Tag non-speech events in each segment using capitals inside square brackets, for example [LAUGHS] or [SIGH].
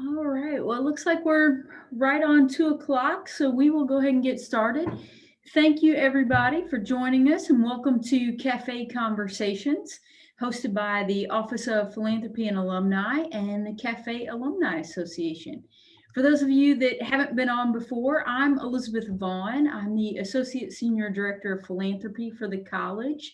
All right. Well, it looks like we're right on two o'clock, so we will go ahead and get started. Thank you, everybody, for joining us, and welcome to Cafe Conversations, hosted by the Office of Philanthropy and Alumni and the Cafe Alumni Association. For those of you that haven't been on before, I'm Elizabeth Vaughn. I'm the Associate Senior Director of Philanthropy for the college.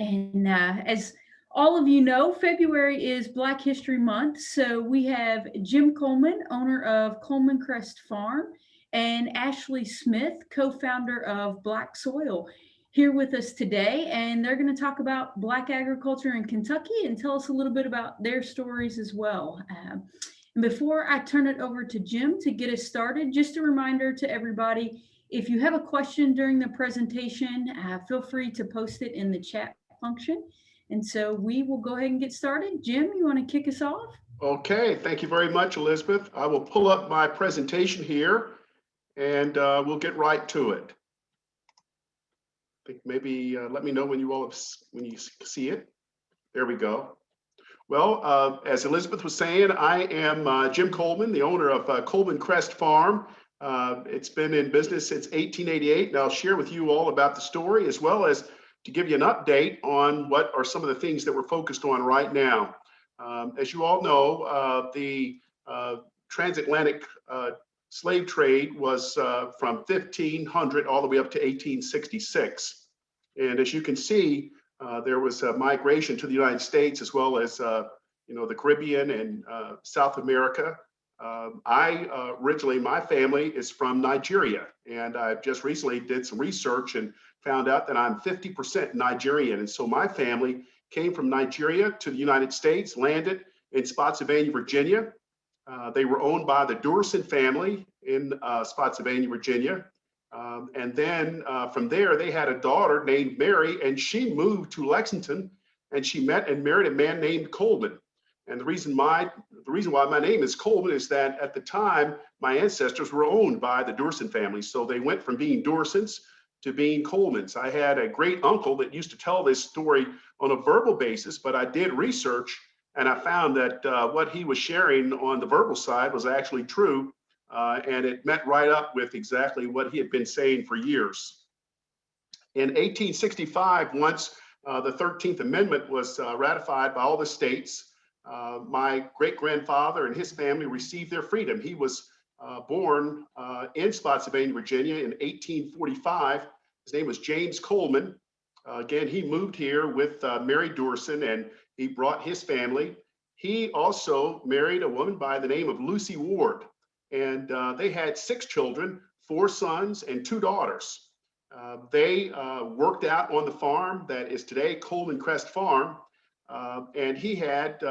And uh, as all of you know, February is Black History Month. So we have Jim Coleman, owner of Coleman Crest Farm, and Ashley Smith, co-founder of Black Soil, here with us today. And they're going to talk about Black agriculture in Kentucky and tell us a little bit about their stories as well. Uh, and before I turn it over to Jim to get us started, just a reminder to everybody, if you have a question during the presentation, uh, feel free to post it in the chat function. And so we will go ahead and get started. Jim, you want to kick us off? Okay, thank you very much, Elizabeth. I will pull up my presentation here and uh, we'll get right to it. I think maybe uh, let me know when you all have, when you see it. There we go. Well, uh, as Elizabeth was saying, I am uh, Jim Coleman, the owner of uh, Coleman Crest Farm. Uh, it's been in business since 1888, and I'll share with you all about the story as well as to give you an update on what are some of the things that we're focused on right now. Um, as you all know, uh, the uh, transatlantic uh, slave trade was uh, from 1500 all the way up to 1866. And as you can see, uh, there was a migration to the United States as well as uh, you know the Caribbean and South America. Um, I originally, my family is from Nigeria, and I just recently did some research and found out that I'm 50% Nigerian. And so my family came from Nigeria to the United States, landed in Spotsylvania, Virginia. Uh, they were owned by the Durson family in uh, Spotsylvania, Virginia. Um, and then uh, from there, they had a daughter named Mary, and she moved to Lexington, and she met and married a man named Coleman. And the reason my the reason why my name is Coleman is that at the time my ancestors were owned by the Durson family, so they went from being Dursons to being Coleman's. I had a great uncle that used to tell this story on a verbal basis, but I did research and I found that uh, what he was sharing on the verbal side was actually true. Uh, and it met right up with exactly what he had been saying for years. In 1865, once uh, the 13th Amendment was uh, ratified by all the states, uh, my great grandfather and his family received their freedom. He was uh, born uh, in Spotsylvania, Virginia in 1845. His name was James Coleman. Uh, again, he moved here with uh, Mary Dorson and he brought his family. He also married a woman by the name of Lucy Ward and uh, they had six children, four sons and two daughters. Uh, they worked out on the farm that is today Coleman Crest Farm. and he had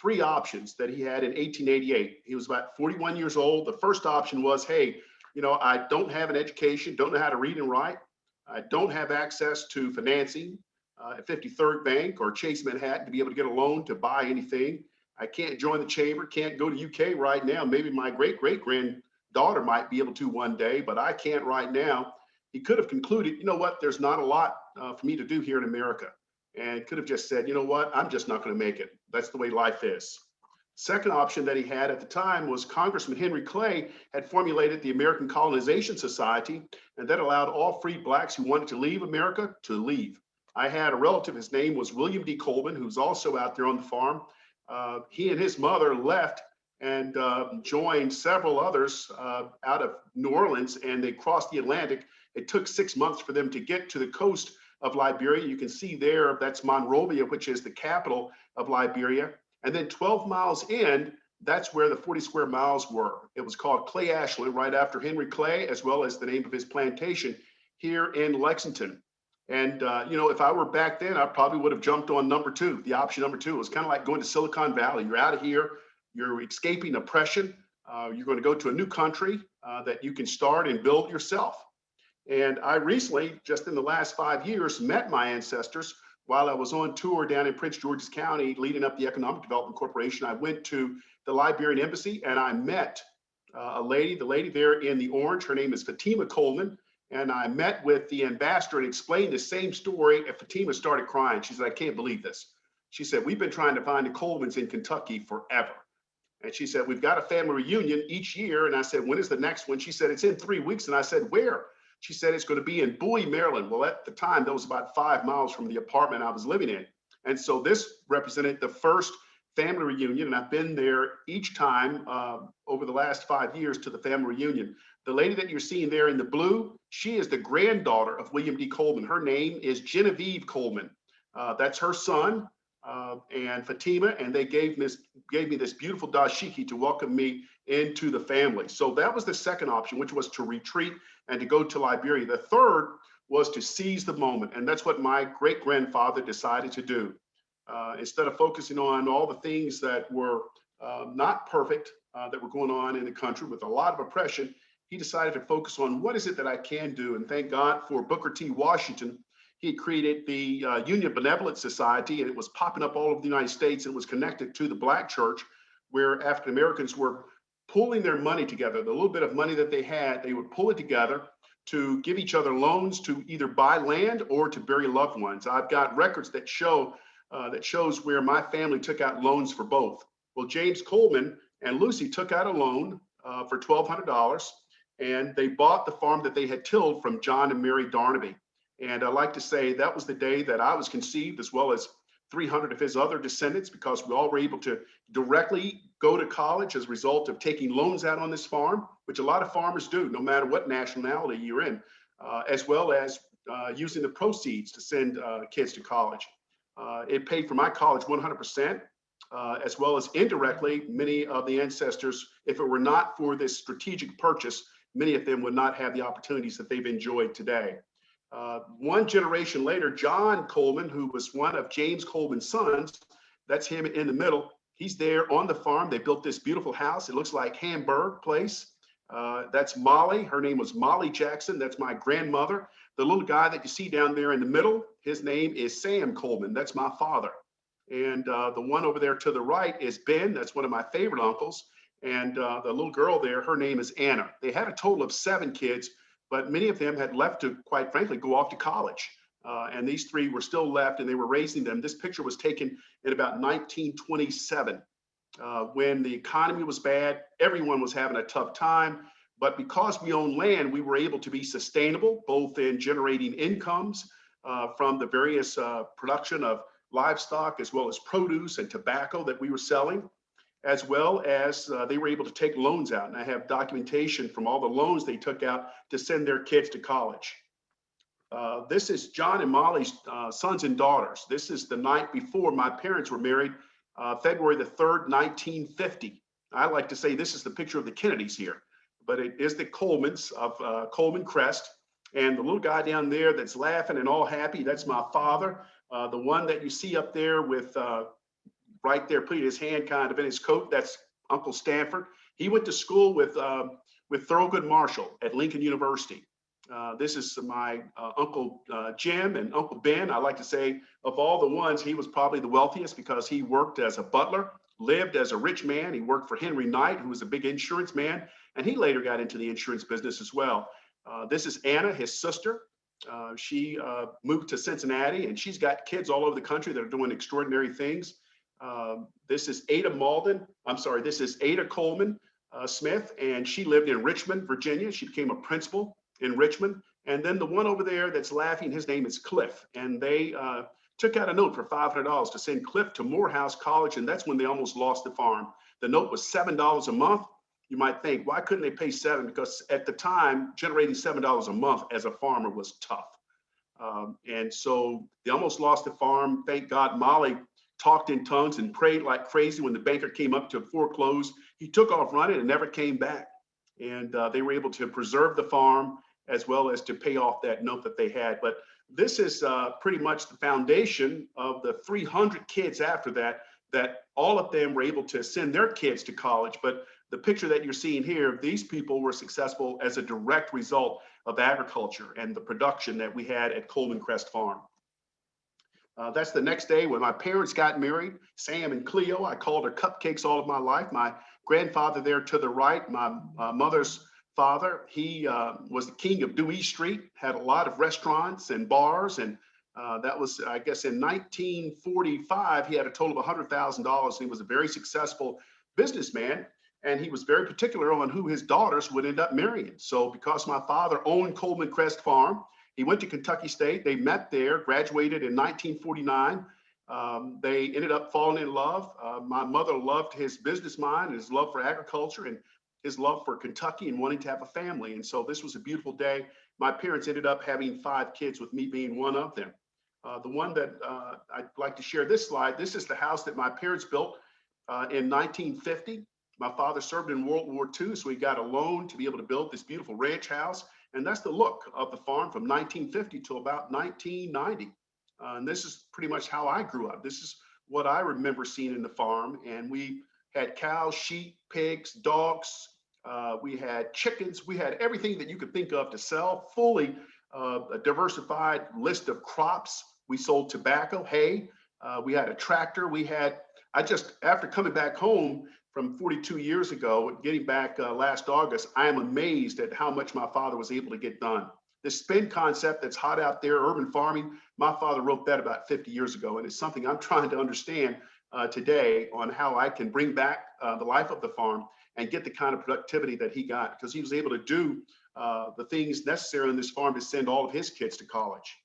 three options that he had in 1888. He was about 41 years old. The first option was, hey, you know, I don't have an education, don't know how to read and write. I don't have access to financing uh, at Fifth Third Bank or Chase Manhattan to be able to get a loan to buy anything. I can't join the chamber, can't go to UK right now. Maybe my great great granddaughter might be able to one day, but I can't right now. He could have concluded, you know what, there's not a lot uh, for me to do here in America and could have just said, you know what, I'm just not going to make it. That's the way life is. Second option that he had at the time was Congressman Henry Clay had formulated the American Colonization Society, and that allowed all free blacks who wanted to leave America to leave. I had a relative, his name was William D. Coleman, who's also out there on the farm. Uh, he and his mother left and uh, joined several others uh, out of New Orleans, and they crossed the Atlantic. It took six months for them to get to the coast of Liberia. You can see there, that's Monrovia, which is the capital of Liberia. And then 12 miles in, that's where the 40 square miles were. It was called Clay Ashland, right after Henry Clay, as well as the name of his plantation here in Lexington. And, uh, you know, if I were back then, I probably would have jumped on number two. The option number two was kind of like going to Silicon Valley. You're out of here, you're escaping oppression. Uh, you're going to go to a new country uh, that you can start and build yourself. And I recently, just in the last five years, met my ancestors while I was on tour down in Prince George's County, leading up the Economic Development Corporation. I went to the Liberian Embassy and I met uh, a lady, the lady there in the orange, her name is Fatima Coleman. And I met with the ambassador and explained the same story. And Fatima started crying. She said, I can't believe this. She said, we've been trying to find the Colemans in Kentucky forever. And she said, we've got a family reunion each year. And I said, when is the next one? She said, it's in three weeks. And I said, where? She said, it's going to be in Bowie, Maryland. Well, at the time, that was about five miles from the apartment I was living in. And so this represented the first family reunion. And I've been there each time uh, over the last five years to the family reunion. The lady that you're seeing there in the blue, she is the granddaughter of William D. Coleman. Her name is Genevieve Coleman. Uh, that's her son uh, and Fatima, and they gave this, gave me this beautiful dashiki to welcome me into the family. So that was the second option, which was to retreat and to go to Liberia. The third was to seize the moment, and that's what my great grandfather decided to do. Uh, instead of focusing on all the things that were uh, not perfect uh, that were going on in the country with a lot of oppression, he decided to focus on what is it that I can do. And thank God for Booker T. Washington. He created the uh, Union Benevolent Society, and it was popping up all over the United States. It was connected to the Black Church, where African Americans were pulling their money together. The little bit of money that they had, they would pull it together to give each other loans to either buy land or to bury loved ones. I've got records that show uh, that shows where my family took out loans for both. Well, James Coleman and Lucy took out a loan uh, for $1,200 and they bought the farm that they had tilled from John and Mary Darnaby. And I like to say that was the day that I was conceived, as well as 300 of his other descendants, because we all were able to directly go to college as a result of taking loans out on this farm, which a lot of farmers do, no matter what nationality you're in, uh, as well as uh, using the proceeds to send uh, kids to college. Uh, it paid for my college 100%. Uh, as well as indirectly, many of the ancestors, if it were not for this strategic purchase, many of them would not have the opportunities that they've enjoyed today. Uh, one generation later, John Coleman, who was one of James Coleman's sons, that's him in the middle. He's there on the farm. They built this beautiful house. It looks like Hamburg Place. Uh, that's Molly. Her name was Molly Jackson. That's my grandmother. The little guy that you see down there in the middle, his name is Sam Coleman. That's my father. And uh, the one over there to the right is Ben. That's one of my favorite uncles. And uh, the little girl there, her name is Anna. They had a total of seven kids, but many of them had left to, quite frankly, go off to college. Uh, and these three were still left and they were raising them. This picture was taken in about 1927 uh, when the economy was bad. Everyone was having a tough time. But because we own land, we were able to be sustainable, both in generating incomes uh, from the various uh, production of livestock, as well as produce and tobacco that we were selling as well as uh, they were able to take loans out. And I have documentation from all the loans they took out to send their kids to college. Uh, this is John and Molly's uh, sons and daughters. This is the night before my parents were married, uh, February the 3rd, 1950. I like to say this is the picture of the Kennedys here, but it is the Colemans of uh, Coleman Crest. And the little guy down there that's laughing and all happy, that's my father. Uh, the one that you see up there with right there, putting his hand kind of in his coat. That's Uncle Stanford. He went to school with with Thurgood Marshall at Lincoln University. Uh, this is my uh, Uncle uh, Jim and Uncle Ben. I like to say of all the ones, he was probably the wealthiest because he worked as a butler, lived as a rich man. He worked for Henry Knight, who was a big insurance man, and he later got into the insurance business as well. Uh, this is Anna, his sister. Uh, she moved to Cincinnati and she's got kids all over the country that are doing extraordinary things. This is Ada Malden. I'm sorry, this is Ada Coleman Smith, and she lived in Richmond, Virginia. She became a principal in Richmond. And then the one over there that's laughing, his name is Cliff. And they uh, took out a note for $500 to send Cliff to Morehouse College. And that's when they almost lost the farm. The note was $7 a month. You might think, why couldn't they pay seven? Because at the time, generating $7 a month as a farmer was tough. Um, and so they almost lost the farm. Thank God Molly talked in tongues and prayed like crazy when the banker came up to foreclose. He took off running and never came back. And uh, they were able to preserve the farm as well as to pay off that note that they had. But this is uh, pretty much the foundation of the 300 kids after that, that all of them were able to send their kids to college. But the picture that you're seeing here, these people were successful as a direct result of agriculture and the production that we had at Coleman Crest Farm. Uh, that's the next day when my parents got married, Sam and Cleo. I called her cupcakes all of my life. My grandfather there to the right, my uh, mother's father, he uh, was the king of Dewey Street, had a lot of restaurants and bars. And uh, that was, I guess, in 1945, he had a total of $100,000. He was a very successful businessman, and he was very particular on who his daughters would end up marrying. So because my father owned Coleman Crest Farm, he went to Kentucky State. They met there, graduated in 1949. Um, they ended up falling in love. Uh, my mother loved his business mind, and his love for agriculture, and his love for Kentucky and wanting to have a family. And so this was a beautiful day. My parents ended up having five kids, with me being one of them. Uh, the one that uh, I'd like to share this slide. This is the house that my parents built uh, in 1950. My father served in World War II, so he got a loan to be able to build this beautiful ranch house. And that's the look of the farm from 1950 to about 1990. Uh, and this is pretty much how I grew up. This is what I remember seeing in the farm. And we had cows, sheep, pigs, dogs. Uh, we had chickens. We had everything that you could think of to sell, fully uh, a diversified list of crops. We sold tobacco, hay. Uh, we had a tractor. We had, I just, after coming back home from 42 years ago, getting back uh, last August, I am amazed at how much my father was able to get done. This spin concept that's hot out there, urban farming, my father wrote that about 50 years ago, and it's something I'm [LAUGHS] trying to understand uh, today on how I can bring back uh, the life of the farm and get the kind of productivity that he got because he was able to do uh, the things necessary on this farm to send all of his kids to college.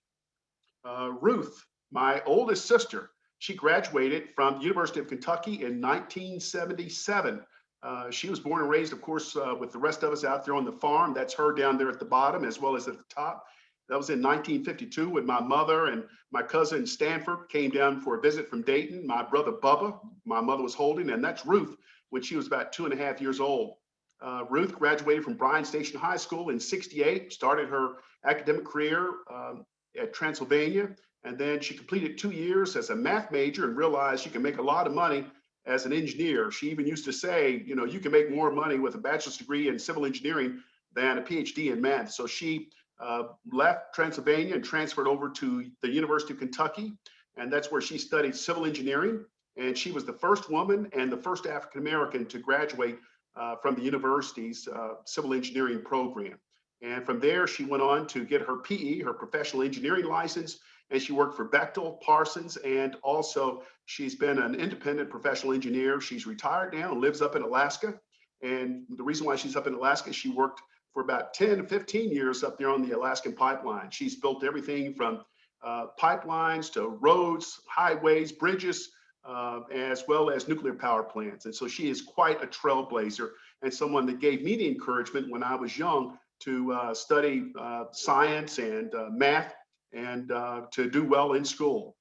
Uh, Ruth, my oldest sister, she graduated from the University of Kentucky in 1977. Uh, she was born and raised, of course, uh, with the rest of us out there on the farm. That's her down there at the bottom as well as at the top. That was in 1952 when my mother and my cousin Stanford came down for a visit from Dayton. My brother Bubba, my mother was holding, and that's Ruth when she was about two and a half years old. Uh, Ruth graduated from Bryan Station High School in 68, started her academic career um, at Transylvania, and then she completed two years as a math major and realized she can make a lot of money as an engineer. She even used to say, you know, you can make more money with a bachelor's degree in civil engineering than a PhD in math. So she uh, left Transylvania and transferred over to the University of Kentucky. And that's where she studied civil engineering. And she was the first woman and the first African-American to graduate uh, from the university's uh, civil engineering program. And from there, she went on to get her PE, her professional engineering license, and she worked for Bechtel, Parsons, and also she's been an independent professional engineer. She's retired now and lives up in Alaska. And the reason why she's up in Alaska, she worked for about 10 to 15 years up there on the Alaskan pipeline. She's built everything from uh, pipelines to roads, highways, bridges, uh, as well as nuclear power plants. And so she is quite a trailblazer and someone that gave me the encouragement when I was young to uh, study uh, science and uh, math and uh, to do well in school.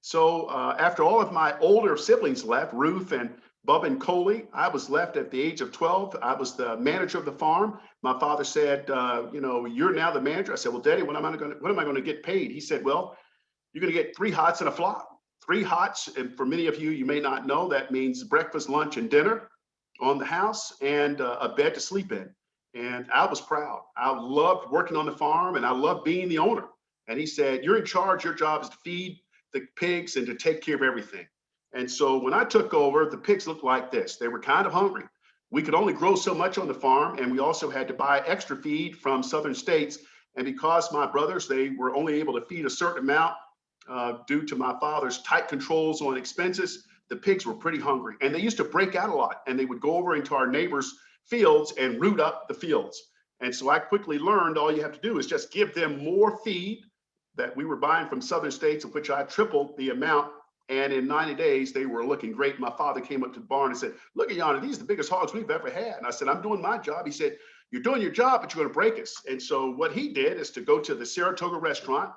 So uh, after all of my older siblings left, Ruth and Bub and Coley, I was left at the age of 12. I was the manager of the farm. My father said, you know, you're now the manager. I said, well, daddy, when am I to, when am I going to get paid? He said, well, you're going to get three hots and a flop. Three hots, and for many of you, you may not know, that means breakfast, lunch, and dinner on the house and uh, a bed to sleep in. And I was proud. I loved working on the farm and I loved being the owner. And he said, You're in charge. Your job is to feed the pigs and to take care of everything. And so when I took over, the pigs looked like this. They were kind of hungry. We could only grow so much on the farm, and we also had to buy extra feed from southern states. And because my brothers, they were only able to feed a certain amount uh, due to my father's tight controls on expenses, the pigs were pretty hungry. And they used to break out a lot, and they would go over into our neighbors' fields and root up the fields. And so I quickly learned all you have to do is just give them more feed that we were buying from southern states, of which I tripled the amount. And in 90 days, they were looking great. My father came up to the barn and said, look at yonder, these are the biggest hogs we've ever had. And I said, I'm doing my job. He said, you're doing your job, but you're gonna break us. And so what he did is to go to the Saratoga restaurant.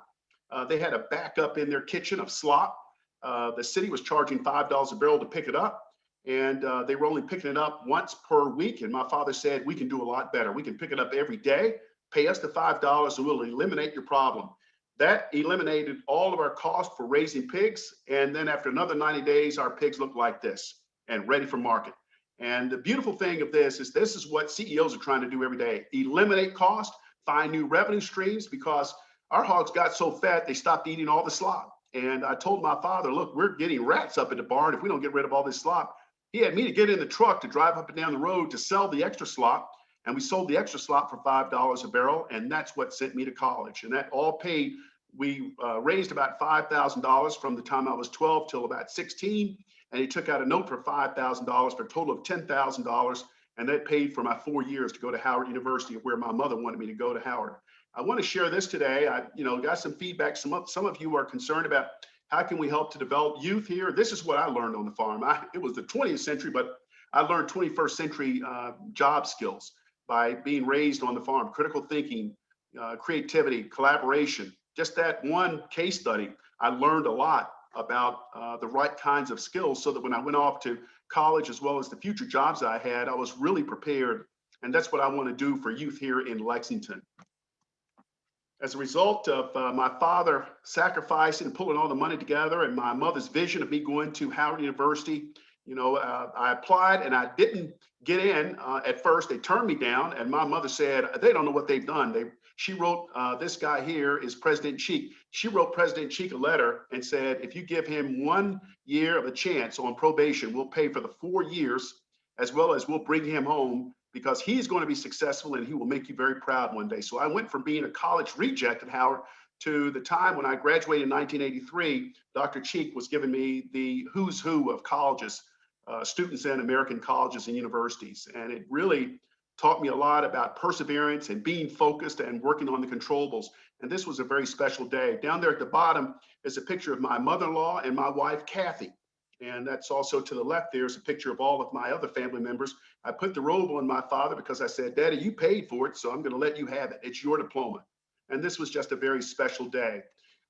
Uh, they had a backup in their kitchen of slop. Uh, the city was charging $5 a barrel to pick it up and uh, they were only picking it up once per week. And my father said, we can do a lot better. We can pick it up every day, pay us the $5 and we'll eliminate your problem. That eliminated all of our cost for raising pigs. And then after another 90 days, our pigs look like this and ready for market. And the beautiful thing of this is this is what CEOs are trying to do every day. Eliminate cost, find new revenue streams because our hogs got so fat, they stopped eating all the slop. And I told my father, look, we're getting rats up at the barn if we don't get rid of all this slop. He had me to get in the truck to drive up and down the road to sell the extra slop. And we sold the extra slop for $5 a barrel. And that's what sent me to college. And that all paid, we uh, raised about $5,000 from the time I was 12 till about 16. and he took out a note for $5,000 for a total of $10,000. And that paid for my four years to go to Howard University, where my mother wanted me to go to Howard. I want to share this today. I, you know, got some feedback. Some of, some of you are concerned about how can we help to develop youth here. This is what I learned on the farm. I, it was the 20th century, but I learned 21st century uh, job skills by being raised on the farm, critical thinking, uh, creativity, collaboration. Just that one case study, I learned a lot about uh, the right kinds of skills so that when I went off to college as well as the future jobs I had, I was really prepared. And that's what I want to do for youth here in Lexington. As a result of uh, my father sacrificing and pulling all the money together and my mother's vision of me going to Howard University, you know, uh, I applied and I didn't get in uh, at first. They turned me down and my mother said, they don't know what they've done. They, she wrote, uh, this guy here is President Cheek. She wrote President Cheek a letter and said, if you give him one year of a chance on probation, we'll pay for the four years as well as we'll bring him home because he's going to be successful and he will make you very proud one day. So I went from being a college reject at Howard to the time when I graduated in 1983, Dr. Cheek was giving me the who's who of colleges, uh, students in American colleges and universities. And it really taught me a lot about perseverance and being focused and working on the controllables. And this was a very special day. Down there at the bottom is a picture of my mother-in-law and my wife, Kathy. And that's also to the left, there's a picture of all of my other family members. I put the robe on my father because I said, Daddy, you paid for it, so I'm going to let you have it. It's your diploma. And this was just a very special day.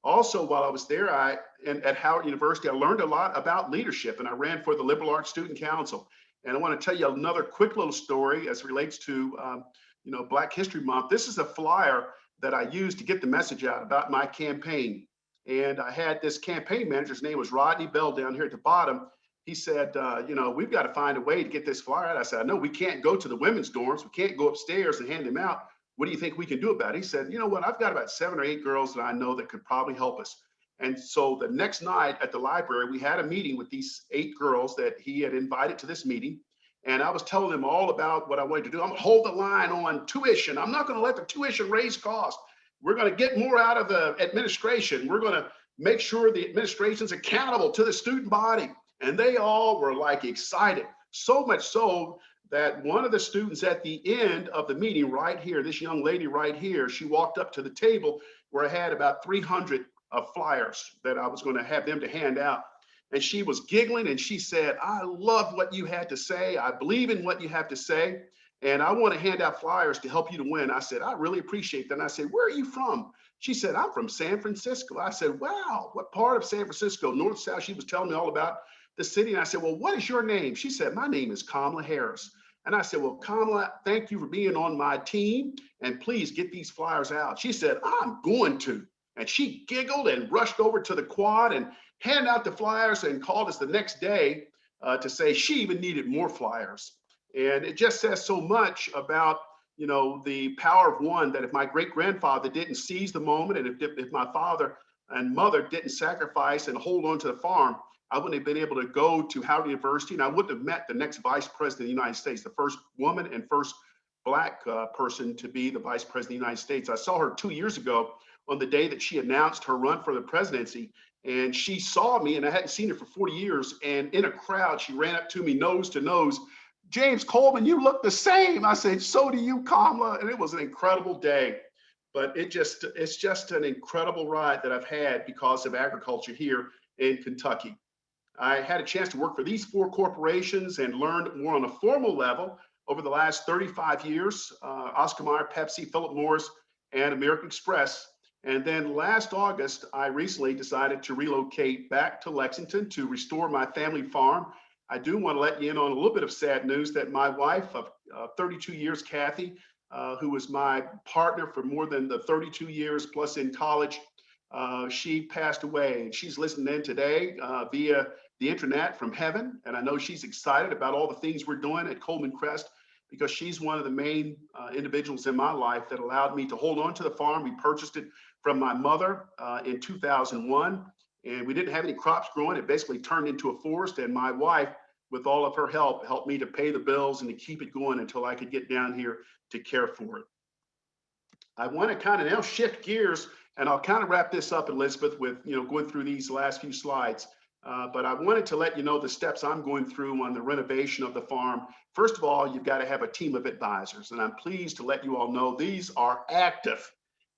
Also, while I was there, I and at Howard University, I learned a lot about leadership, and I ran for the Liberal Arts Student Council. And I want to tell you another quick little story as relates to, um, you know, Black History Month. This is a flyer that I used to get the message out about my campaign. And I had this campaign manager's name was Rodney Bell down here at the bottom. He said, uh, you know, we've got to find a way to get this flyer out. I said, no, we can't go to the women's dorms. We can't go upstairs and hand them out. What do you think we can do about it? He said, you know what? I've got about seven or eight girls that I know that could probably help us. And so the next night at the library, we had a meeting with these eight girls that he had invited to this meeting. And I was telling them all about what I wanted to do. I'm gonna hold the line on tuition. I'm not gonna let the tuition raise cost. We're going to get more out of the administration. We're going to make sure the administration's accountable to the student body. And they all were like excited, so much so that one of the students at the end of the meeting right here, this young lady right here, she walked up to the table where I had about 300 of flyers that I was going to have them to hand out. And she was giggling and she said, I love what you had to say. I believe in what you have to say and I want to hand out flyers to help you to win. I said, I really appreciate that. And I said, where are you from? She said, I'm from San Francisco. I said, wow, what part of San Francisco, north, south? She was telling me all about the city. And I said, well, what is your name? She said, my name is Kamala Harris. And I said, well, Kamala, thank you for being on my team. And please get these flyers out. She said, I'm going to. And she giggled and rushed over to the quad and handed out the flyers and called us the next day uh, to say she even needed more flyers. And it just says so much about, you know, the power of one that if my great grandfather didn't seize the moment and if, if my father and mother didn't sacrifice and hold on to the farm, I wouldn't have been able to go to Howard University and I wouldn't have met the next vice president of the United States, the first woman and first black uh, person to be the vice president of the United States. I saw her two years ago on the day that she announced her run for the presidency and she saw me and I hadn't seen her for 40 years and in a crowd, she ran up to me nose to nose James Coleman, you look the same. I said, so do you, Kamala. And it was an incredible day. But it just it's just an incredible ride that I've had because of agriculture here in Kentucky. I had a chance to work for these four corporations and learned more on a formal level over the last 35 years, uh, Oscar Mayer, Pepsi, Philip Morris, and American Express. And then last August, I recently decided to relocate back to Lexington to restore my family farm I do want to let you in on a little bit of sad news that my wife of uh, 32 years, Kathy, uh, who was my partner for more than the 32 years plus in college, uh, she passed away. And she's listening in today uh, via the internet from heaven. And I know she's excited about all the things we're doing at Coleman Crest because she's one of the main uh, individuals in my life that allowed me to hold on to the farm. We purchased it from my mother uh, in 2001 and we didn't have any crops growing. It basically turned into a forest. And my wife, with all of her help, helped me to pay the bills and to keep it going until I could get down here to care for it. I want to kind of now shift gears and I'll kind of wrap this up, Elizabeth, with you know going through these last few slides. Uh, but I wanted to let you know the steps I'm going through on the renovation of the farm. First of all, you've got to have a team of advisors, and I'm pleased to let you all know these are active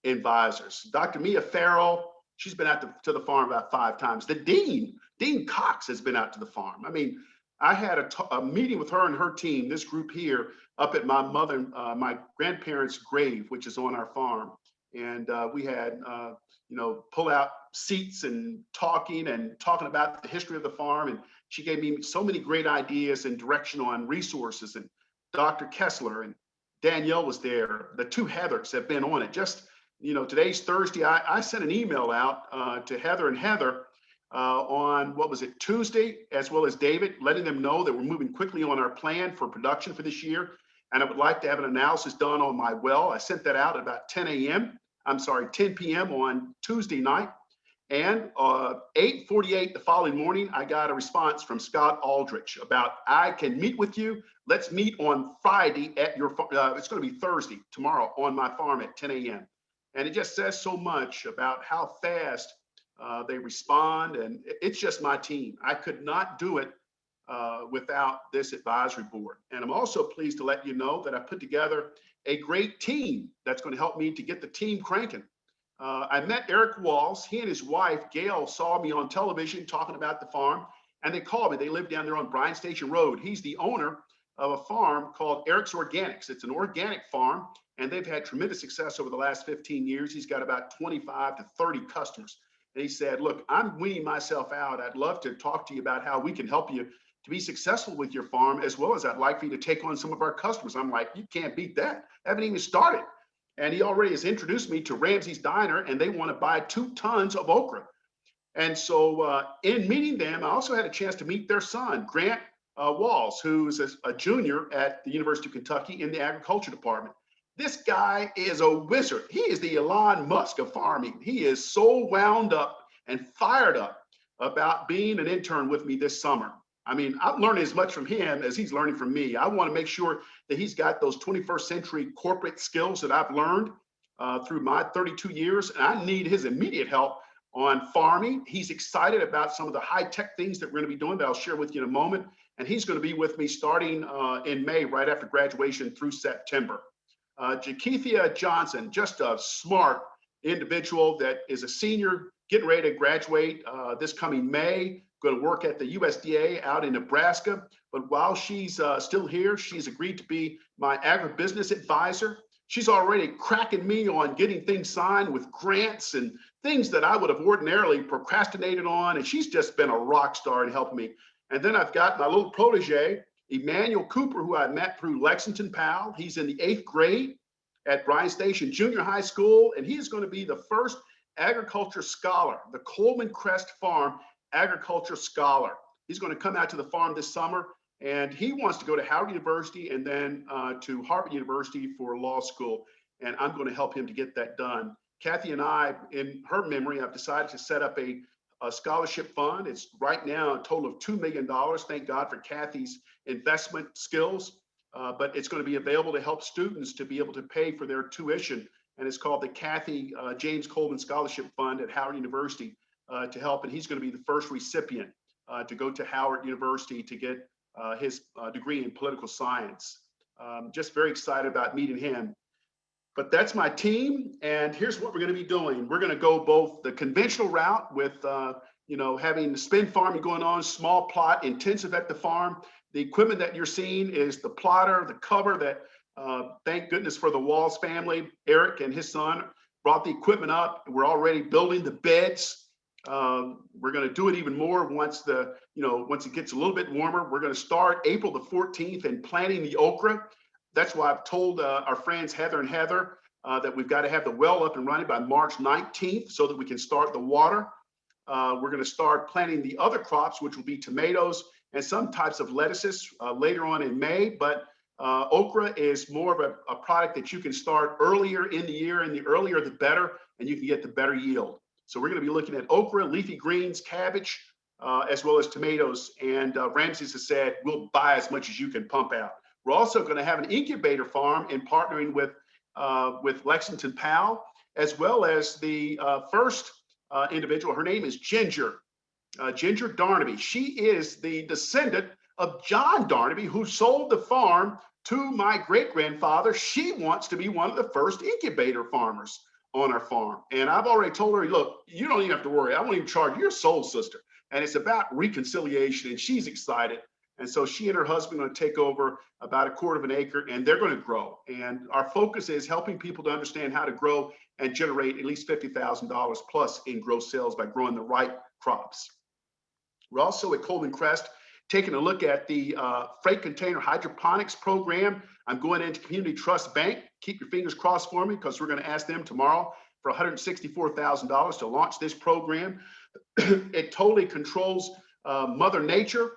advisors. Dr. Mia Farrell, she's been out to, to the farm about five times. The dean, Dean Cox, has been out to the farm. I mean, I had a, meeting with her and her team, this group here, up at my mother, uh, my grandparents' grave, which is on our farm. And uh, we had, uh, you know, pull out seats and talking and talking about the history of the farm. And she gave me so many great ideas and direction on resources. And Dr. Kessler and Danielle was there. The two Heathers have been on it. Just, you know, today's Thursday. I, I sent an email out uh, to Heather and Heather uh, on what was it Tuesday, as well as David, letting them know that we're moving quickly on our plan for production for this year. And I would like to have an analysis done on my well. I sent that out at about 10 a.m. I'm sorry, 10 p.m. on Tuesday night. And uh, 8:48 the following morning, I got a response from Scott Aldrich about I can meet with you. Let's meet on Friday at your. Uh, it's going to be Thursday tomorrow on my farm at 10 a.m. And it just says so much about how fast uh, they respond, and it's just my team. I could not do it uh, without this advisory board. And I'm also pleased to let you know that I put together a great team that's going to help me to get the team cranking. Uh, I met Eric Walls. He and his wife, Gail, saw me on television talking about the farm, and they called me. They live down there on Bryan Station Road. He's the owner of a farm called Eric's Organics. It's an organic farm, and they've had tremendous success over the last 15 years. He's got about 25 to 30 customers. And he said, Look, I'm weaning myself out. I'd love to talk to you about how we can help you to be successful with your farm, as well as I'd like for you to take on some of our customers. I'm like, You can't beat that. I haven't even started. And he already has introduced me to Ramsey's Diner, and they want to buy two tons of okra. And so, uh, in meeting them, I also had a chance to meet their son, Grant uh, Walls, who's a, a junior at the University of Kentucky in the agriculture department. This guy is a wizard. He is the Elon Musk of farming. He is so wound up and fired up about being an intern with me this summer. I mean, I'm learning as much from him as he's learning from me. I want to make sure that he's got those 21st century corporate skills that I've learned uh, through my 32 years. And I need his immediate help on farming. He's excited about some of the high tech things that we're going to be doing that I'll share with you in a moment. And he's going to be with me starting uh, in May, right after graduation through September. Uh, Jakethia Johnson, just a smart individual that is a senior getting ready to graduate uh, this coming May, going to work at the USDA out in Nebraska. But while she's uh, still here, she's agreed to be my agribusiness advisor. She's already cracking me on getting things signed with grants and things that I would have ordinarily procrastinated on. And she's just been a rock star in helping me. And then I've got my little protege, Emmanuel Cooper, who I met through Lexington PAL. He's in the eighth grade at Bryan Station Junior High School, and he's going to be the first agriculture scholar, the Coleman Crest Farm agriculture scholar. He's going to come out to the farm this summer, and he wants to go to Howard University and then uh, to Harvard University for law school. And I'm going to help him to get that done. Kathy and I, in her memory, have decided to set up a, a scholarship fund. It's right now a total of $2 million. Thank God for Kathy's investment skills. Uh, but it's going to be available to help students to be able to pay for their tuition. And it's called the Kathy uh, James Coleman Scholarship Fund at Howard University uh, to help. And he's going to be the first recipient uh, to go to Howard University to get uh, his uh, degree in political science. Um, just very excited about meeting him. But that's my team. And here's what we're going to be doing. We're going to go both the conventional route with, you know, having the spin farming going on, small plot, intensive at the farm, the equipment that you're seeing is the plotter, the cover that, uh, thank goodness for the Walls family. Eric and his son brought the equipment up. We're already building the beds. Um, we're going to do it even more once the, you know, once it gets a little bit warmer. We're going to start April the 14th and planting the okra. That's why I've told uh, our friends Heather and Heather uh, that we've got to have the well up and running by March 19th so that we can start the water. Uh, we're going to start planting the other crops, which will be tomatoes and some types of lettuces uh, later on in May. But uh, okra is more of a, a, product that you can start earlier in the year, and the earlier the better, and you can get the better yield. So we're going to be looking at okra, leafy greens, cabbage, uh, as well as tomatoes. And uh, Ramsey's has said we'll buy as much as you can pump out. We're also going to have an incubator farm in partnering with uh, with Lexington PAL, as well as the uh, first individual. Her name is Ginger uh, Ginger Darnaby. She is the descendant of John Darnaby, who sold the farm to my great grandfather. She wants to be one of the first incubator farmers on our farm. And I've already told her, look, you don't even have to worry. I won't even charge your soul sister. And it's about reconciliation, and she's excited. And so she and her husband are going to take over about a quarter of an acre and they're going to grow. And our focus is helping people to understand how to grow and generate at least $50,000 plus in gross sales by growing the right crops. We're also at Coleman Crest taking a look at the uh, freight container hydroponics program. I'm going into Community Trust Bank. Keep your fingers crossed for me because we're going to ask them tomorrow for $164,000 to launch this program. [CLEARS THROAT] it totally controls uh, Mother Nature.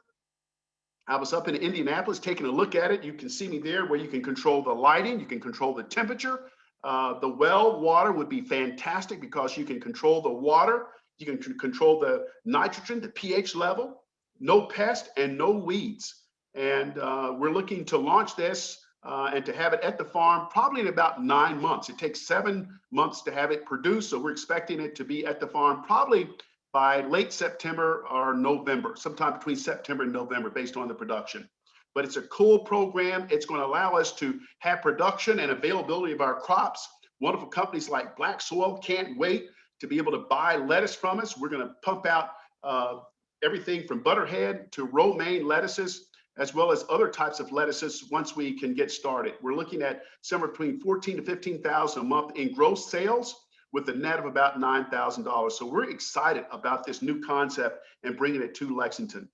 I was up in Indianapolis taking a look at it. You can see me there where you can control the lighting, you can control the temperature. Uh, the well water would be fantastic because you can control the water, you can control the nitrogen, the pH level, no pest and no weeds. And uh, we're looking to launch this uh, and to have it at the farm probably in about nine months. It takes seven months to have it produced. So we're expecting it to be at the farm probably by late September or November, sometime between September and November based on the production. But it's a cool program. It's going to allow us to have production and availability of our crops. Wonderful companies like Black Soil can't wait to be able to buy lettuce from us. We're going to pump out uh, everything from butterhead to romaine lettuces, as well as other types of lettuces once we can get started. We're looking at somewhere between 14 to 15,000 a month in gross sales with a net of about $9,000. So we're excited about this new concept and bringing it to Lexington.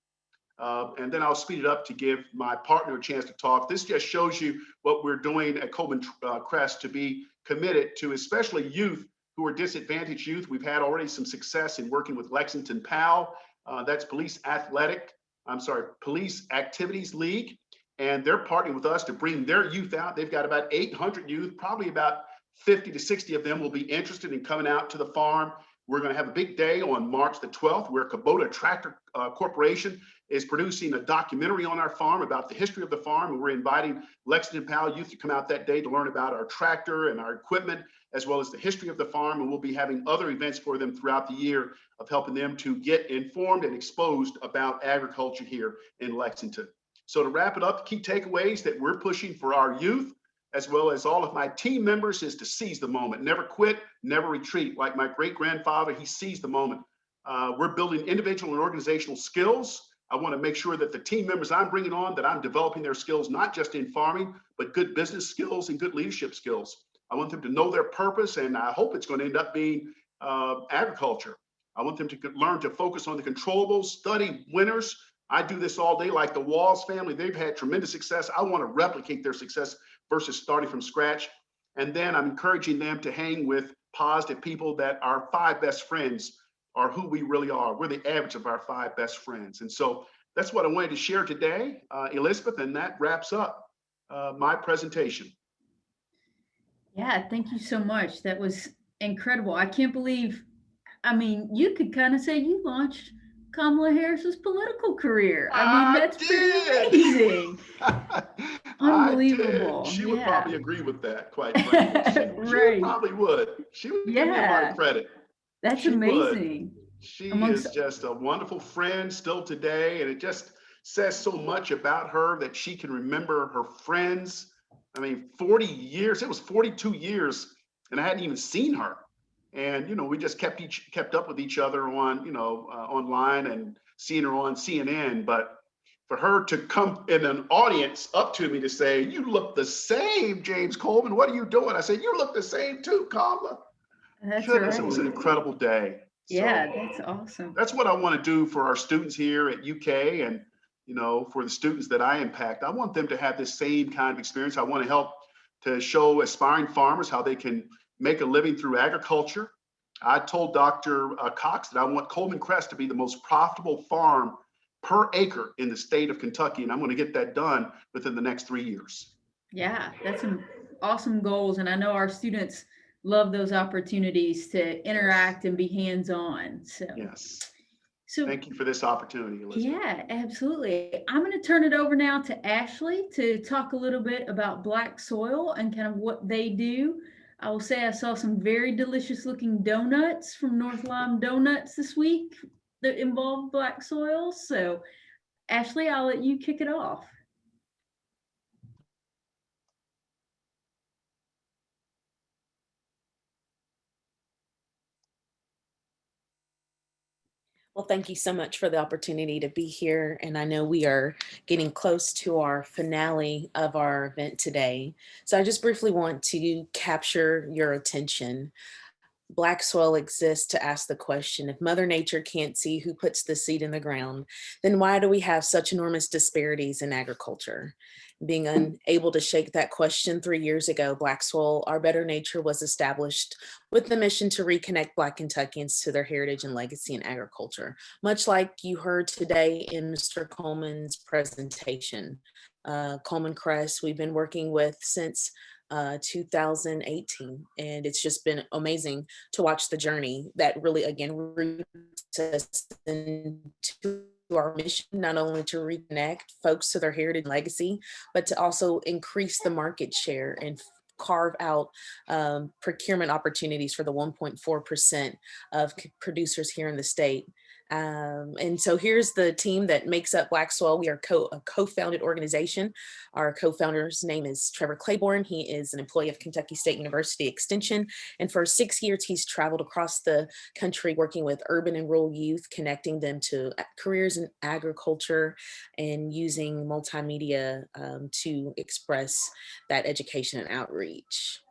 Uh, and then I'll speed it up to give my partner a chance to talk. This just shows you what we're doing at Coleman uh, Crest to be committed to, especially youth who are disadvantaged youth. We've had already some success in working with Lexington PAL. Uh, that's Police Athletic, I'm sorry, Police Activities League. And they're partnering with us to bring their youth out. They've got about 800 youth, probably about 50 to 60 of them will be interested in coming out to the farm. We're going to have a big day on March the 12th where Kubota Tractor uh, Corporation is producing a documentary on our farm about the history of the farm. And we're inviting Lexington PAL youth to come out that day to learn about our tractor and our equipment, as well as the history of the farm. And we'll be having other events for them throughout the year of helping them to get informed and exposed about agriculture here in Lexington. So to wrap it up, key takeaways that we're pushing for our youth as well as all of my team members, is to seize the moment. Never quit, never retreat. Like my great grandfather, he seized the moment. Uh, we're building individual and organizational skills. I want to make sure that the team members I'm bringing on, that I'm developing their skills, not just in farming, but good business skills and good leadership skills. I want them to know their purpose, and I hope it's going to end up being uh, agriculture. I want them to learn to focus on the controllables, study winners. I do this all day, like the Walls family. They've had tremendous success. I want to replicate their success versus starting from scratch. And then I'm encouraging them to hang with positive people that our five best friends are who we really are. We're the average of our five best friends. And so that's what I wanted to share today, uh, Elizabeth, and that wraps up uh, my presentation. Yeah, thank you so much. That was incredible. I can't believe, I mean, you could kind of say you launched Kamala Harris's political career. I mean, that's pretty amazing. [LAUGHS] I Unbelievable. She would Yeah. probably agree with that, quite [LAUGHS] frankly. She, she probably would. She would give me a lot Yeah. of credit. That's She would. amazing. She Amongst- is just a wonderful friend still today, and it just says so much about her that she can remember her friends. I mean, 40 years, it was 42 years, and I hadn't even seen her. And, you know, we just kept each, kept up with each other on, you know, uh, online and seeing her on CNN. But for her to come in an audience up to me to say, you look the same, James Coleman, what are you doing? I said, you look the same too, Kamala. That's Goodness, it was an incredible day. Yeah, So- that's awesome. that's what I want to do for our students here at UK and, you know, for the students that I impact. I want them to have this same kind of experience. I want to help to show aspiring farmers how they can make a living through agriculture. I told Dr. uh, Cox that I want Coleman Crest to be the most profitable farm per acre in the state of Kentucky, and I'm going to get that done within the next three years. Yeah, that's some awesome goals. And I know our students love those opportunities to interact and be hands-on. So, Yes. so Thank you for this opportunity, Elizabeth. Yeah, absolutely. I'm going to turn it over now to Ashley to talk a little bit about Black Soil and kind of what they do. I will say I saw some very delicious looking donuts from North Lime Donuts this week. That involve black soils. So Ashley, I'll let you kick it off. Well, thank you so much for the opportunity to be here. And I know we are getting close to our finale of our event today. So I just briefly want to capture your attention. Black soil exists to ask the question, if Mother Nature can't see who puts the seed in the ground, then why do we have such enormous disparities in agriculture? Being unable to shake that question three years ago, Black Soil, Our Better Nature was established with the mission to reconnect Black Kentuckians to their heritage and legacy in agriculture, much like you heard today in Mr. Coleman's presentation. Uh, Coleman Crest, we've been working with since uh, 2018. And it's just been amazing to watch the journey that really, again, roots us into our mission, not only to reconnect folks to their heritage and legacy, but to also increase the market share and carve out um, procurement opportunities for the 1.4% of producers here in the state. Um, and so here's the team that makes up Black Soil. We are co a co-founded organization. Our co-founder's name is Trevor Claiborne. He is an employee of Kentucky State University Extension. And for six years, he's traveled across the country working with urban and rural youth, connecting them to careers in agriculture and using multimedia um, to express that education and outreach.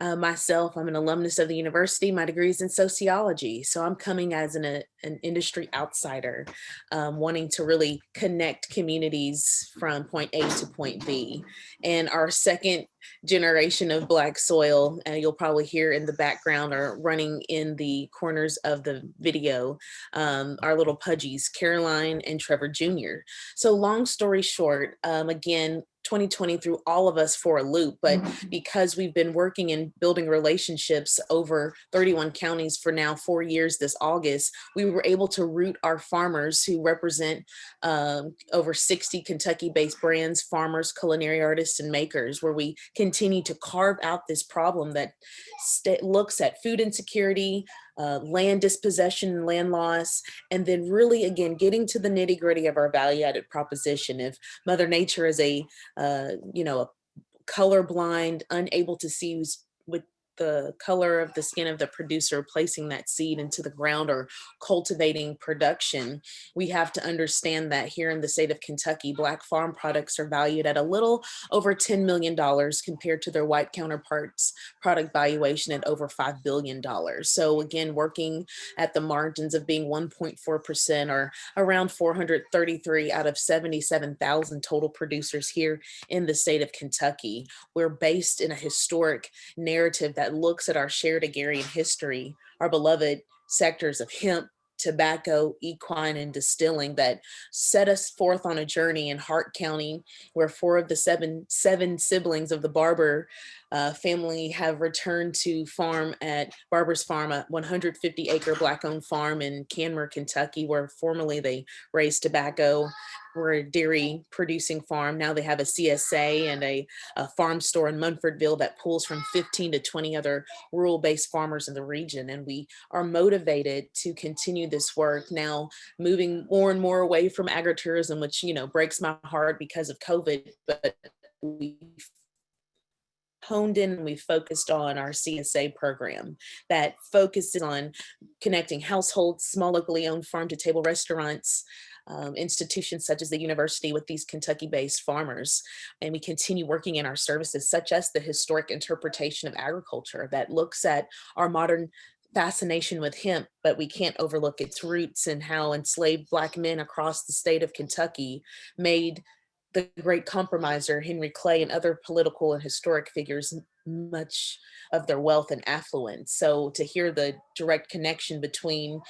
Uh, myself, I'm an alumnus of the university. My degree is in sociology. So I'm coming as an, a, an industry outsider, um, wanting to really connect communities from point A to point B. And our second generation of black soil, and you'll probably hear in the background are running in the corners of the video, um, our little pudgies, Caroline and Trevor Jr. So long story short, um, again, 2020 threw all of us for a loop, but Mm-hmm. because we've been working and building relationships over 31 counties for now four years this August, we were able to root our farmers who represent um, over 60 Kentucky-based brands, farmers, culinary artists, and makers, where we continue to carve out this problem that looks at food insecurity, uh, land dispossession and land loss, and then really, again, getting to the nitty gritty of our value added proposition. If Mother Nature is a, uh, you know, a colorblind, unable to see the color of the skin of the producer placing that seed into the ground or cultivating production, we have to understand that here in the state of Kentucky, Black farm products are valued at a little over $10 million compared to their white counterparts product valuation at over $5 billion. So again, working at the margins of being 1.4% or around 433 out of 77,000 total producers here in the state of Kentucky. We're based in a historic narrative that that looks at our shared agrarian history, our beloved sectors of hemp, tobacco, equine, and distilling that set us forth on a journey in Hart County, where four of the seven, seven siblings of the Barber uh, family have returned to farm at Barber's Farm, a 150 acre black owned farm in Canmer, Kentucky, where formerly they raised tobacco. We're a dairy producing farm. Now they have a CSA and a, a farm store in Munfordville that pulls from 15 to 20 other rural based farmers in the region. And we are motivated to continue this work now moving more and more away from agritourism, which, you know, breaks my heart because of COVID, but we honed in and we focused on our CSA program that focuses on connecting households, small locally owned farm to table restaurants, um, institutions such as the university with these Kentucky-based farmers. And we continue working in our services such as the historic interpretation of agriculture that looks at our modern fascination with hemp, but we can't overlook its roots and how enslaved Black men across the state of Kentucky made the great compromiser, Henry Clay, and other political and historic figures much of their wealth and affluence. So to hear the direct connection between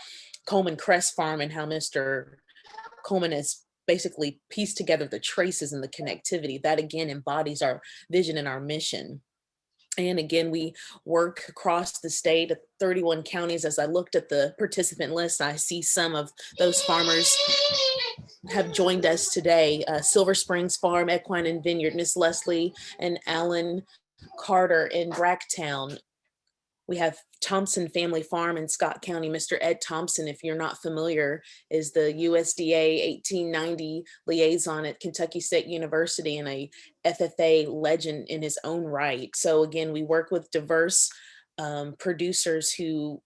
Coleman Crest Farm and how Mr. Coleman has basically pieced together the traces and the connectivity, that again embodies our vision and our mission. And again, we work across the state at 31 counties. As I looked at the participant list, I see some of those farmers have joined us today. Uh, Silver Springs Farm, Equine and Vineyard, Miss Leslie and Alan Carter in Bracktown, we have Thompson Family Farm in Scott County. Mr. Ed Thompson, if you're not familiar, is the USDA 1890 liaison at Kentucky State University and a FFA legend in his own right. So again, we work with diverse um, producers who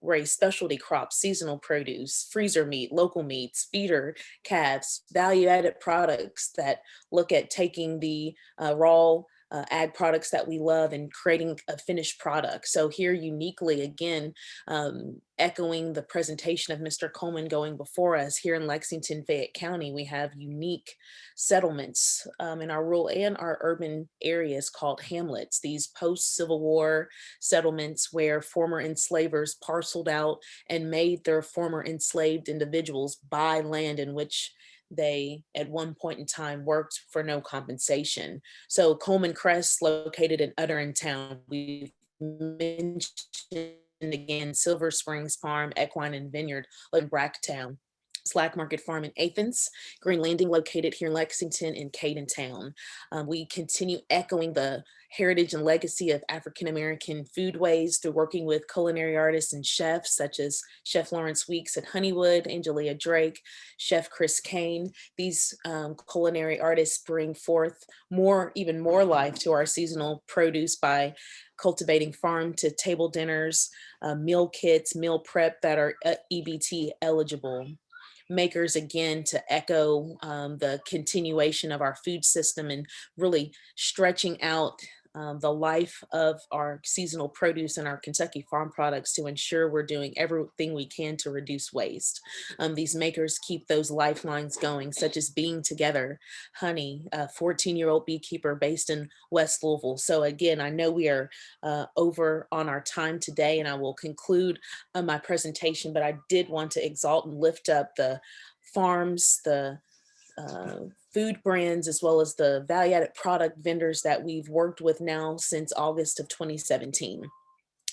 raise specialty crops, seasonal produce, freezer meat, local meats, feeder calves, value-added products that look at taking the uh, raw uh, ag products that we love and creating a finished product. So here uniquely, again, um, echoing the presentation of Mr. Coleman going before us here in Lexington, Fayette County, we have unique settlements um, in our rural and our urban areas called hamlets, these post-Civil War settlements where former enslavers parceled out and made their former enslaved individuals buy land in which they at one point in time worked for no compensation. So Coleman Crest located in Uttingertown. We've mentioned again Silver Springs Farm, Equine and Vineyard in Bracktown. Slack Market Farm in Athens, Green Landing located here in Lexington and Cadentown. Um, we continue echoing the heritage and legacy of African-American foodways through working with culinary artists and chefs such as Chef Lawrence Weeks at Honeywood, Angelia Drake, Chef Chris Kane. These um, culinary artists bring forth more, even more life to our seasonal produce by cultivating farm to table dinners, uh, meal kits, meal prep that are uh, EBT eligible makers again to echo um, the continuation of our food system and really stretching out um, the life of our seasonal produce and our Kentucky farm products to ensure we're doing everything we can to reduce waste. Um, these makers keep those lifelines going, such as Being Together, Honey, a 14-year-old beekeeper based in West Louisville. So again, I know we are uh, over on our time today, and I will conclude uh, my presentation, but I did want to exalt and lift up the farms, the uh, food brands as well as the value added product vendors that we've worked with now since August of 2017.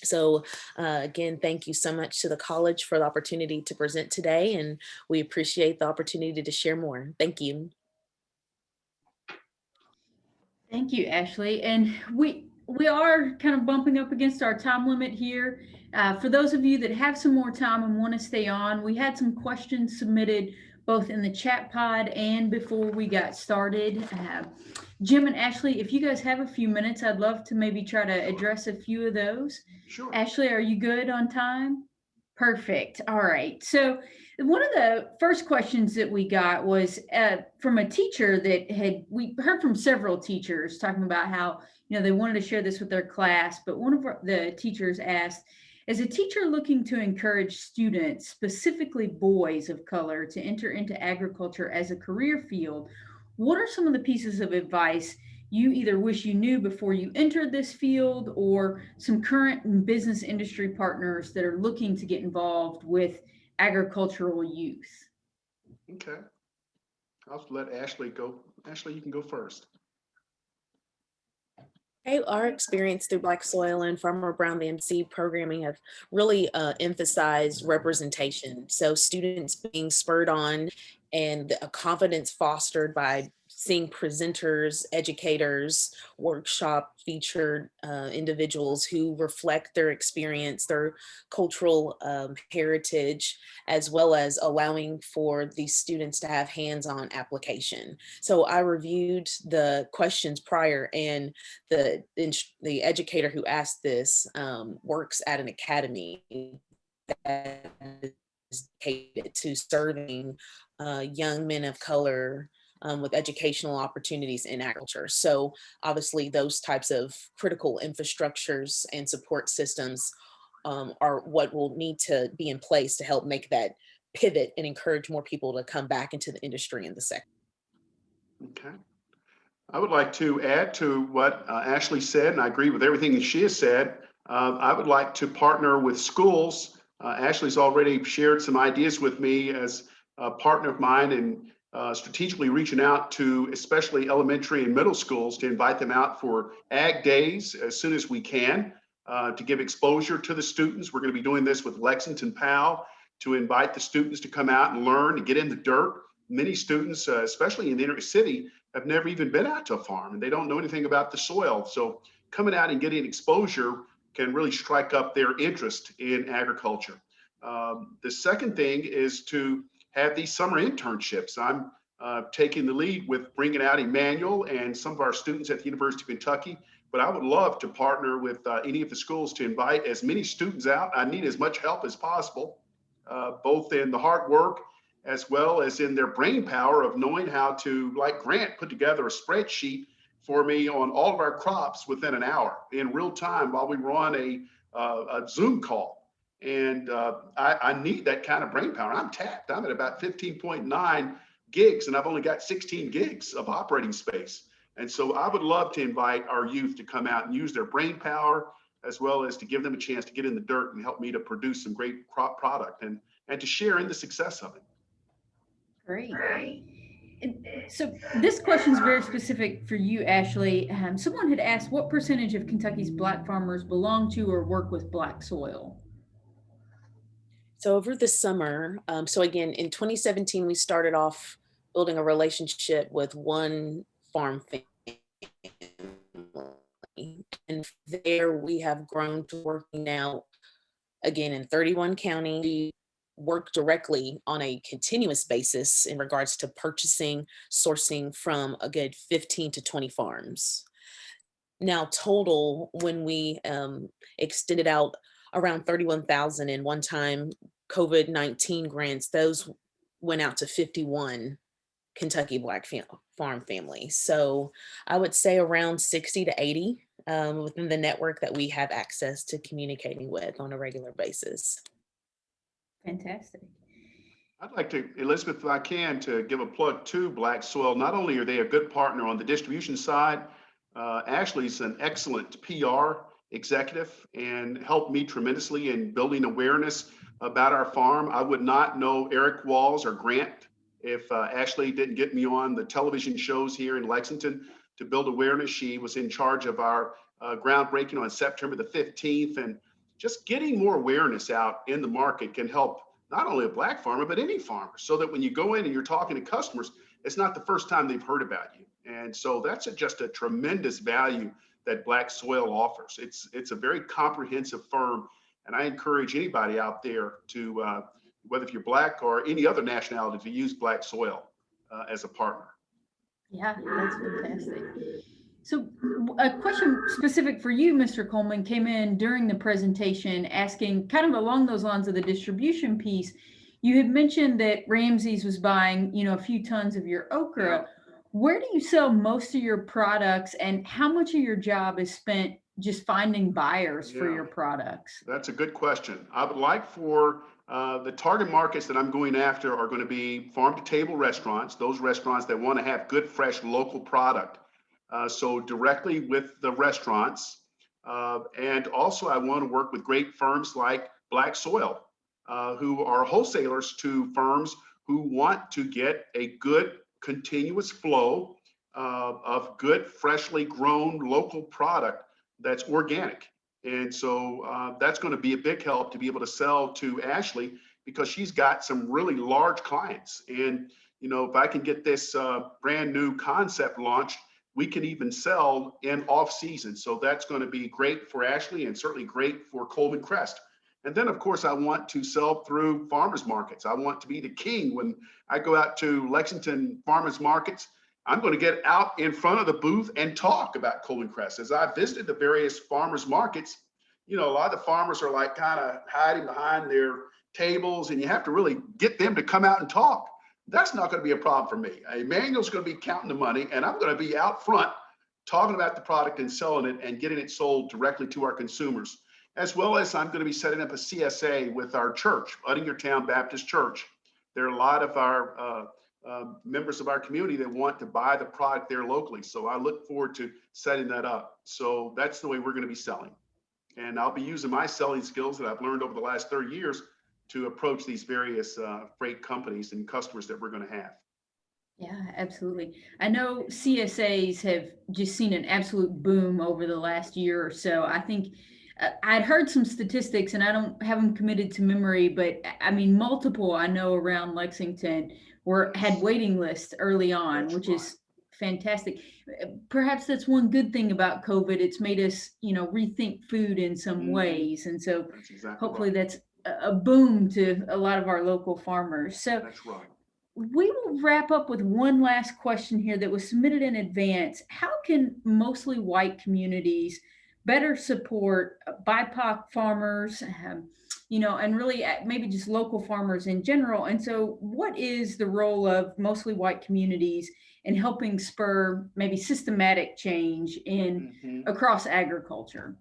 So uh, again, thank you so much to the college for the opportunity to present today and we appreciate the opportunity to share more. Thank you. Thank you, Ashley. And we we are kind of bumping up against our time limit here. Uh, for those of you that have some more time and want to stay on, we had some questions submitted both in the chat pod and before we got started. Uh, Jim and Ashley, if you guys have a few minutes, I'd love to maybe try to address a few of those. Sure. Ashley, are you good on time? Perfect. All right. So one of the first questions that we got was uh, from a teacher that had, we heard from several teachers talking about how, you know, they wanted to share this with their class, but one of the teachers asked, as a teacher looking to encourage students, specifically boys of color, to enter into agriculture as a career field, what are some of the pieces of advice you either wish you knew before you entered this field or some current business industry partners that are looking to get involved with agricultural youth? Okay. I'll let Ashley go. Ashley, you can go first. Okay, our experience through Black Soil and Farmer Brown VMC programming have really uh, emphasized representation. So students being spurred on and a confidence fostered by seeing presenters, educators, workshop featured uh, individuals who reflect their experience, their cultural um, heritage, as well as allowing for these students to have hands-on application. So I reviewed the questions prior and the, the educator who asked this um, works at an academy that is dedicated to serving uh, young men of color um, with educational opportunities in agriculture. So obviously those types of critical infrastructures and support systems um, are what will need to be in place to help make that pivot and encourage more people to come back into the industry and the sector. Okay. I would like to add to what uh, Ashley said, and I agree with everything that she has said. Uh, I would like to partner with schools. Uh, Ashley's already shared some ideas with me as a partner of mine in uh, strategically reaching out to especially elementary and middle schools to invite them out for ag days as soon as we can uh, to give exposure to the students. We're going to be doing this with Lexington PAL to invite the students to come out and learn and get in the dirt. Many students, uh, especially in the inner city, have never even been out to a farm and they don't know anything about the soil. So coming out and getting exposure can really strike up their interest in agriculture. Um, the second thing is to have these summer internships. I'm uh, taking the lead with bringing out Emmanuel and some of our students at the University of Kentucky. But I would love to partner with uh, any of the schools to invite as many students out. I need as much help as possible, uh, both in the hard work as well as in their brain power of knowing how to, like Grant, put together a spreadsheet for me on all of our crops within an hour in real time while we were on a, uh, a Zoom call. And uh, I, I, need that kind of brain power. I'm tapped. I'm at about 15.9 gigs and I've only got 16 gigs of operating space. And so I would love to invite our youth to come out and use their brain power as well as to give them a chance to get in the dirt and help me to produce some great crop product and, and to share in the success of it. Great. And so this question is very specific for you, Ashley. Um, someone had asked what percentage of Kentucky's black farmers belong to or work with black soil? So over the summer, um, so again, in 2017, we started off building a relationship with one farm family. And there we have grown to working now, again, in 31 counties. We work directly on a continuous basis in regards to purchasing, sourcing from a good 15 to 20 farms. Now total, when we um, extended out around 31,000 in one time COVID-19 grants, those went out to 51 Kentucky Black fam farm families. So I would say around 60 to 80 um, within the network that we have access to communicating with on a regular basis. Fantastic. I'd like to, Elizabeth, if I can, to give a plug to Black Soil. Not only are they a good partner on the distribution side, uh, Ashley's an excellent PR executive and helped me tremendously in building awareness about our farm. I would not know Eric Walls or Grant if uh, Ashley didn't get me on the television shows here in Lexington to build awareness. She was in charge of our uh, groundbreaking on September the 15th. And just getting more awareness out in the market can help not only a black farmer, but any farmer so that when you go in and you're talking to customers, it's not the first time they've heard about you. And so that's a, just a tremendous value that black soil offers. It's, it's a very comprehensive firm and I encourage anybody out there to, uh, whether if you're black or any other nationality, to use black soil uh, as a partner. Yeah, that's fantastic. So a question specific for you, Mr. Coleman, came in during the presentation asking kind of along those lines of the distribution piece. You had mentioned that Ramsey's was buying, you know, a few tons of your okra. Yeah. Where do you sell most of your products and how much of your job is spent just finding buyers yeah, for your products? That's a good question. I would like for uh, the target markets that I'm going after are going to be farm to table restaurants, those restaurants that want to have good, fresh, local product. Uh, so directly with the restaurants. Uh, and also I want to work with great firms like Black Soil, uh, who are wholesalers to firms who want to get a good continuous flow uh, of good, freshly grown local product that's organic. And so uh, that's going to be a big help to be able to sell to Ashley because she's got some really large clients. And, you know, if I can get this uh, brand new concept launched, we can even sell in off season. So that's going to be great for Ashley and certainly great for Coleman Crest. And then, of course, I want to sell through farmers markets. I want to be the king when I go out to Lexington farmers markets. I'm going to get out in front of the booth and talk about Coleman Crest. As I visited the various farmers markets, you know, a lot of the farmers are like kind of hiding behind their tables and you have to really get them to come out and talk. That's not going to be a problem for me. Emmanuel's going to be counting the money and I'm going to be out front talking about the product and selling it and getting it sold directly to our consumers, as well as I'm going to be setting up a CSA with our church, Uttingertown Baptist Church. There are a lot of our uh, uh, members of our community that want to buy the product there locally. So I look forward to setting that up. So that's the way we're going to be selling. And I'll be using my selling skills that I've learned over the last 30 years to approach these various uh, freight companies and customers that we're going to have. Yeah, absolutely. I know CSAs have just seen an absolute boom over the last year or so. I think uh, I'd heard some statistics and I don't have them committed to memory, but I mean, multiple I know around Lexington were had waiting lists early on, which is fantastic. Perhaps that's one good thing about COVID. It's made us, you know, rethink food in some Mhm. ways. And so That's exactly hopefully right. that's a boom to a lot of our local farmers. So That's right. we will wrap up with one last question here that was submitted in advance. How can mostly white communities better support BIPOC farmers, um, you know, and really uh, maybe just local farmers in general? And so, what is the role of mostly white communities in helping spur maybe systematic change in Mhm. across agriculture?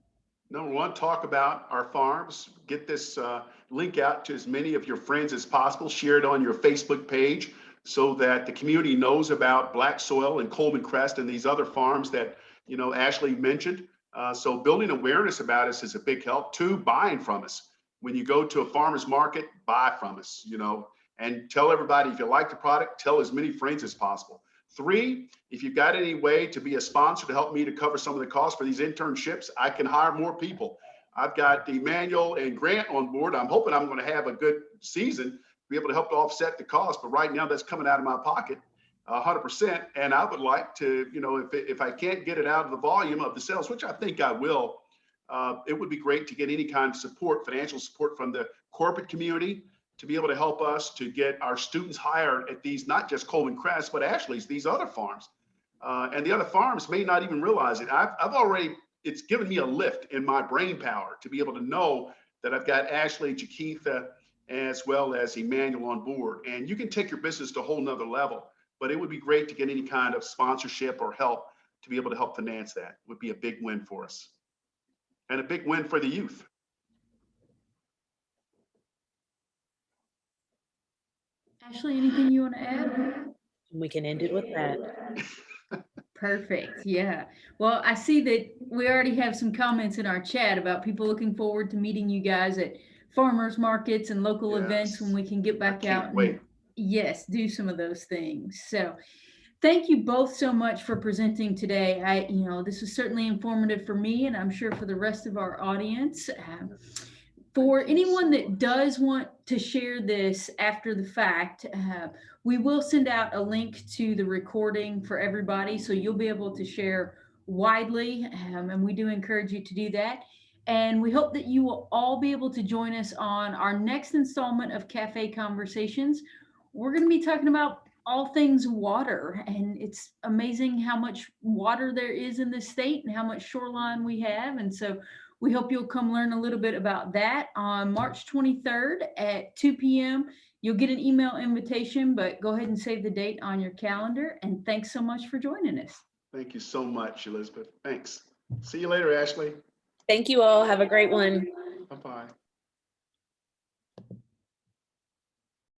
Number one, talk about our farms. Get this uh, link out to as many of your friends as possible. Share it on your Facebook page so that the community knows about Black Soil and Coleman Crest and these other farms that, you know, Ashley mentioned. Uh, so building awareness about us is a big help. Two, buying from us. When you go to a farmer's market, buy from us, you know, and tell everybody if you like the product, tell as many friends as possible. Three, if you've got any way to be a sponsor to help me to cover some of the costs for these internships, I can hire more people. I've got Emmanuel and Grant on board. I'm hoping I'm going to have a good season, be able to help to offset the cost. But right now, that's coming out of my pocket, a hundred percent. And I would like to, you know, if if I can't get it out of the volume of the sales, which I think I will, uh, it would be great to get any kind of support, financial support from the corporate community to be able to help us to get our students hired at these, not just Coleman Crest, but actually these other farms. Uh, and the other farms may not even realize it. I've, I've already, it's given me a lift in my brain power to be able to know that I've got Ashley, Chiquitha, as well as Emmanuel on board. And you can take your business to a whole nother level, but it would be great to get any kind of sponsorship or help to be able to help finance that it would be a big win for us. And a big win for the youth. Ashley, anything you want to add? We can end it with that. [LAUGHS] Perfect. Yeah. Well, I see that we already have some comments in our chat about people looking forward to meeting you guys at farmers markets and local events when we can get back out. can't and- Yes, do some of those things. So thank you both so much for presenting today. I, you know, this was certainly informative for me and I'm sure for the rest of our audience. Um, For Thank you so anyone that does want to share this after the fact, uh, we will send out a link to the recording for everybody. So you'll be able to share widely. um, and we do encourage you to do that. And we hope that you will all be able to join us on our next installment of Cafe Conversations. We're going to be talking about all things water. And it's amazing how much water there is in this state and how much shoreline we have. And so we hope you'll come learn a little bit about that on March 23rd at 2 p.m. You'll get an email invitation, but go ahead and save the date on your calendar. And thanks so much for joining us. Thank you so much, Elizabeth. Thanks. See you later, Ashley. Thank you all. Have a great one. Bye-bye.